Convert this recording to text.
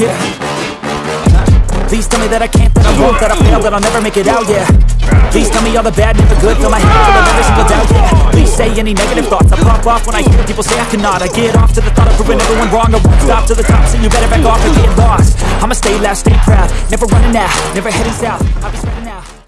Yeah. Please tell me that I can't, that I won't, that I fail, that I'll never make it out, yeah. Please tell me all the bad, never good, fill my head full of every single doubt, yeah. Please say any negative thoughts, I pop off when I hear people say I cannot. I get off to the thought of proving everyone wrong, I won't stop to the top, so you better back off or get lost. I'ma stay loud, stay proud, never running out, never heading south I'll be